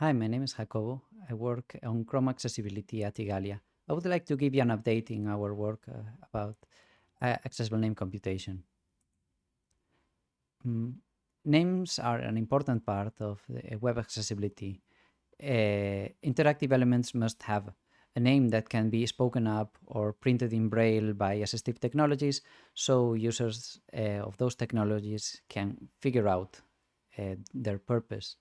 Hi, my name is Jacobo. I work on Chrome accessibility at Igalia. I would like to give you an update in our work uh, about uh, accessible name computation. Mm, names are an important part of web accessibility. Uh, interactive elements must have a name that can be spoken up or printed in braille by assistive technologies so users uh, of those technologies can figure out uh, their purpose.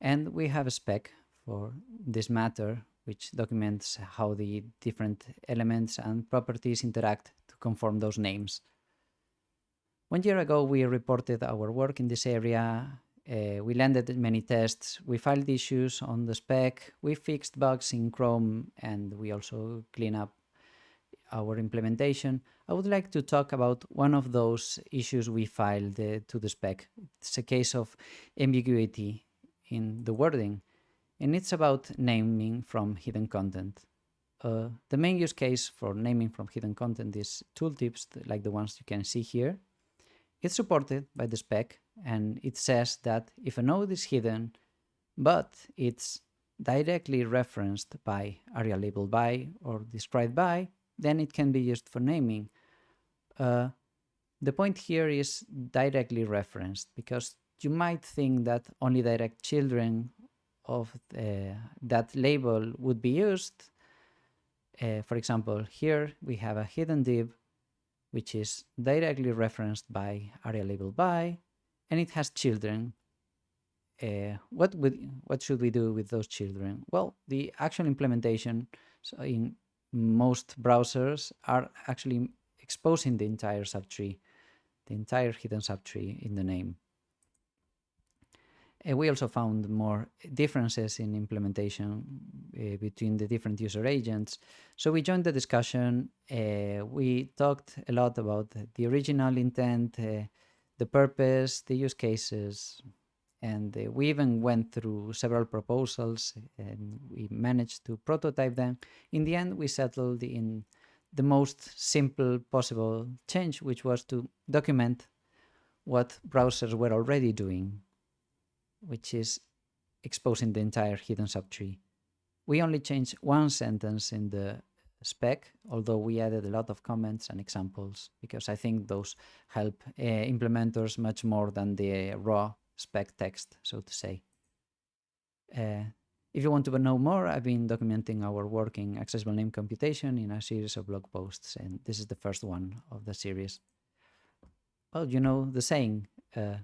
And we have a spec for this matter, which documents how the different elements and properties interact to conform those names. One year ago, we reported our work in this area. Uh, we landed many tests. We filed issues on the spec. We fixed bugs in Chrome, and we also clean up our implementation. I would like to talk about one of those issues we filed uh, to the spec. It's a case of ambiguity in the wording, and it's about naming from hidden content. Uh, the main use case for naming from hidden content is tooltips like the ones you can see here. It's supported by the spec and it says that if a node is hidden, but it's directly referenced by aria labeled by or described by, then it can be used for naming. Uh, the point here is directly referenced because you might think that only direct children of uh, that label would be used. Uh, for example, here we have a hidden div, which is directly referenced by aria label by, and it has children. Uh, what would what should we do with those children? Well, the actual implementation so in most browsers are actually exposing the entire subtree, the entire hidden subtree in the name. Uh, we also found more differences in implementation uh, between the different user agents. So we joined the discussion. Uh, we talked a lot about the original intent, uh, the purpose, the use cases, and uh, we even went through several proposals and we managed to prototype them. In the end, we settled in the most simple possible change, which was to document what browsers were already doing which is exposing the entire hidden subtree. We only changed one sentence in the spec, although we added a lot of comments and examples, because I think those help uh, implementers much more than the raw spec text, so to say. Uh, if you want to know more, I've been documenting our work in accessible name computation in a series of blog posts, and this is the first one of the series. Well, you know the saying, uh,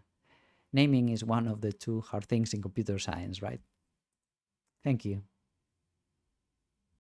naming is one of the two hard things in computer science, right? Thank you.